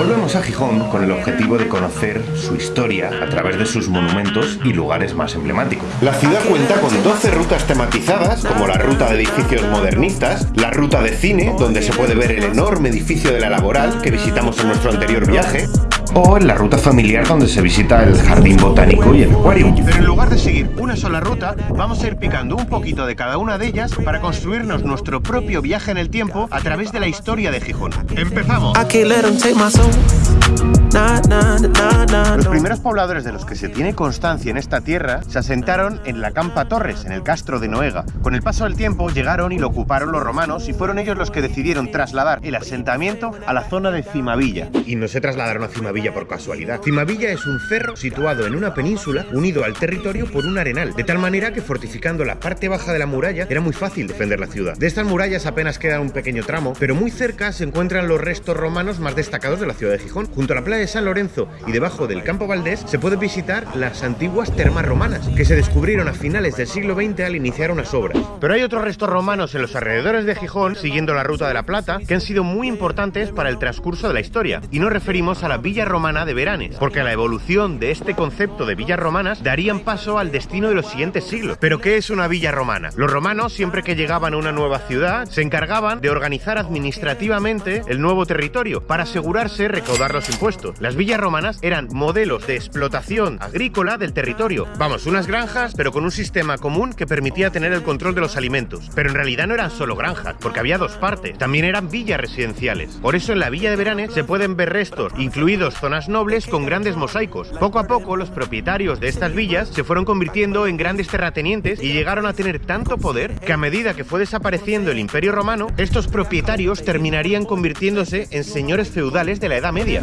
Volvemos a Gijón con el objetivo de conocer su historia a través de sus monumentos y lugares más emblemáticos. La ciudad cuenta con 12 rutas tematizadas, como la ruta de edificios modernistas, la ruta de cine, donde se puede ver el enorme edificio de la Laboral que visitamos en nuestro anterior viaje, o en la ruta familiar donde se visita el jardín botánico y el acuario. Pero en lugar de seguir una sola ruta, vamos a ir picando un poquito de cada una de ellas para construirnos nuestro propio viaje en el tiempo a través de la historia de Gijón. ¡Empezamos! Los primeros pobladores de los que se tiene constancia en esta tierra se asentaron en la Campa Torres, en el Castro de Noega. Con el paso del tiempo llegaron y lo ocuparon los romanos y fueron ellos los que decidieron trasladar el asentamiento a la zona de Cimavilla. Y no se trasladaron a Cimavilla por casualidad. Cimavilla es un cerro situado en una península unido al territorio por un arenal, de tal manera que fortificando la parte baja de la muralla era muy fácil defender la ciudad. De estas murallas apenas queda un pequeño tramo, pero muy cerca se encuentran los restos romanos más destacados de la ciudad de Gijón. Junto a la playa de San Lorenzo y debajo del campo Valdés se puede visitar las antiguas termas romanas, que se descubrieron a finales del siglo XX al iniciar unas obras. Pero hay otros restos romanos en los alrededores de Gijón, siguiendo la ruta de la Plata, que han sido muy importantes para el transcurso de la historia. Y nos referimos a la Villa Romana de Veranes, porque la evolución de este concepto de villas romanas darían paso al destino de los siguientes siglos. ¿Pero qué es una villa romana? Los romanos, siempre que llegaban a una nueva ciudad, se encargaban de organizar administrativamente el nuevo territorio para asegurarse recaudar los impuestos. Las villas romanas eran modelos de explotación agrícola del territorio. Vamos, unas granjas, pero con un sistema común que permitía tener el control de los alimentos. Pero en realidad no eran solo granjas, porque había dos partes. También eran villas residenciales. Por eso en la villa de Veranes se pueden ver restos, incluidos zonas nobles con grandes mosaicos. Poco a poco los propietarios de estas villas se fueron convirtiendo en grandes terratenientes y llegaron a tener tanto poder que a medida que fue desapareciendo el imperio romano, estos propietarios terminarían convirtiéndose en señores feudales de la Edad Media.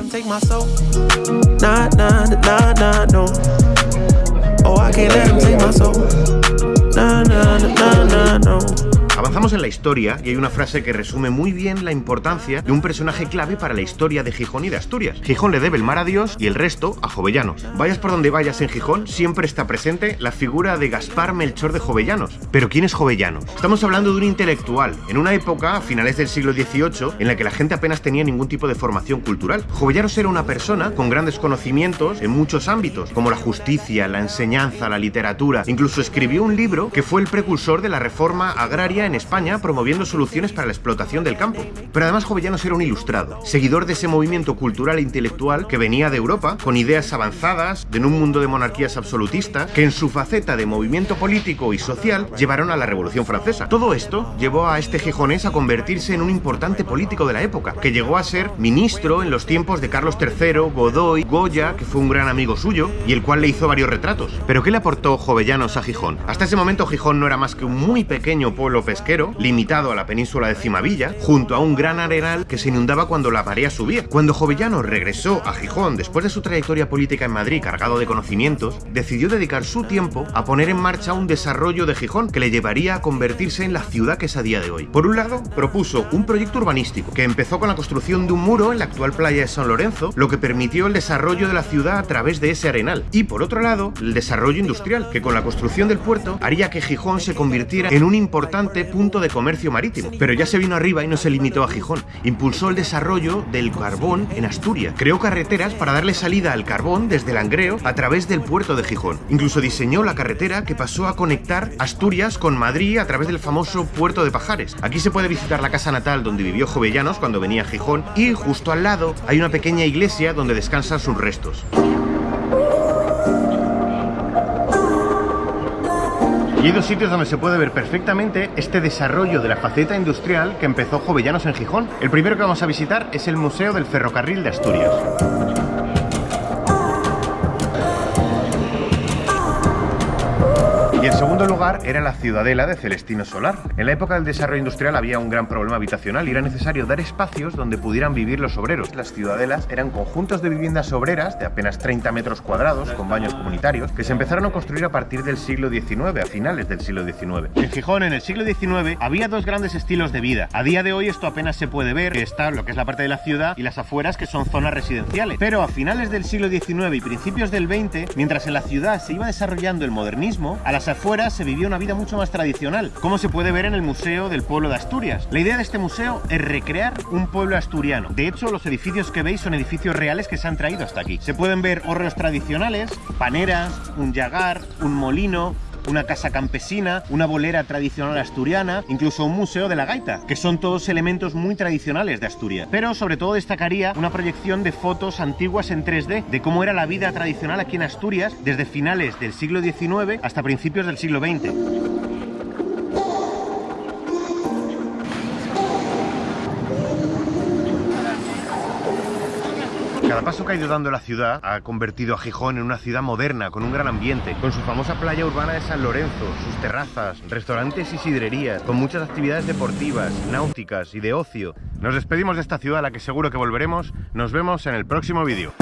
Avanzamos en la historia y hay una frase que resume muy bien la importancia de un personaje clave para la historia de Gijón y de Asturias. Gijón le debe el mar a Dios y el resto a Jovellanos. Vayas por donde vayas en Gijón, siempre está presente la figura de Gaspar Melchor de Jovellanos. Pero ¿quién es Jovellanos? Estamos hablando de un intelectual, en una época, a finales del siglo XVIII, en la que la gente apenas tenía ningún tipo de formación cultural. Jovellanos era una persona con grandes conocimientos en muchos ámbitos, como la justicia, la enseñanza, la literatura. Incluso escribió un libro que fue el precursor de la reforma agraria en España promoviendo soluciones para la explotación del campo. Pero además Jovellanos era un ilustrado, seguidor de ese movimiento cultural e intelectual que venía de Europa, con ideas avanzadas, en un mundo de monarquías absolutistas, que en su faceta de movimiento político y social llevaron a la Revolución Francesa. Todo esto llevó a este gijonés a convertirse en un importante político de la época, que llegó a ser ministro en los tiempos de Carlos III, Godoy, Goya, que fue un gran amigo suyo, y el cual le hizo varios retratos. ¿Pero qué le aportó Jovellanos a Gijón? Hasta ese momento Gijón no era más que un muy pequeño pueblo pesquero limitado a la península de Cimavilla, junto a un gran arenal que se inundaba cuando la marea subía. Cuando Jovellano regresó a Gijón después de su trayectoria política en Madrid cargado de conocimientos, decidió dedicar su tiempo a poner en marcha un desarrollo de Gijón que le llevaría a convertirse en la ciudad que es a día de hoy. Por un lado, propuso un proyecto urbanístico que empezó con la construcción de un muro en la actual playa de San Lorenzo, lo que permitió el desarrollo de la ciudad a través de ese arenal. Y por otro lado, el desarrollo industrial, que con la construcción del puerto haría que Gijón se convirtiera en un importante punto de comercio marítimo. Pero ya se vino arriba y no se limitó a Gijón. Impulsó el desarrollo del carbón en Asturias. Creó carreteras para darle salida al carbón desde Langreo a través del puerto de Gijón. Incluso diseñó la carretera que pasó a conectar Asturias con Madrid a través del famoso puerto de Pajares. Aquí se puede visitar la casa natal donde vivió Jovellanos cuando venía a Gijón y justo al lado hay una pequeña iglesia donde descansan sus restos. Y hay dos sitios donde se puede ver perfectamente este desarrollo de la faceta industrial que empezó Jovellanos en Gijón. El primero que vamos a visitar es el Museo del Ferrocarril de Asturias. Y en segundo lugar era la ciudadela de Celestino Solar. En la época del desarrollo industrial había un gran problema habitacional y era necesario dar espacios donde pudieran vivir los obreros. Las ciudadelas eran conjuntos de viviendas obreras de apenas 30 metros cuadrados con baños comunitarios que se empezaron a construir a partir del siglo XIX, a finales del siglo XIX. En Gijón, en el siglo XIX, había dos grandes estilos de vida. A día de hoy esto apenas se puede ver, que está lo que es la parte de la ciudad y las afueras que son zonas residenciales. Pero a finales del siglo XIX y principios del XX, mientras en la ciudad se iba desarrollando el modernismo, a las afuera se vivía una vida mucho más tradicional, como se puede ver en el Museo del Pueblo de Asturias. La idea de este museo es recrear un pueblo asturiano. De hecho, los edificios que veis son edificios reales que se han traído hasta aquí. Se pueden ver hórreos tradicionales, paneras, un yagar, un molino, una casa campesina, una bolera tradicional asturiana, incluso un museo de la gaita, que son todos elementos muy tradicionales de Asturias. Pero sobre todo destacaría una proyección de fotos antiguas en 3D de cómo era la vida tradicional aquí en Asturias desde finales del siglo XIX hasta principios del siglo XX. Cada paso que ha ido dando la ciudad ha convertido a Gijón en una ciudad moderna, con un gran ambiente, con su famosa playa urbana de San Lorenzo, sus terrazas, restaurantes y sidrerías, con muchas actividades deportivas, náuticas y de ocio. Nos despedimos de esta ciudad a la que seguro que volveremos. Nos vemos en el próximo vídeo.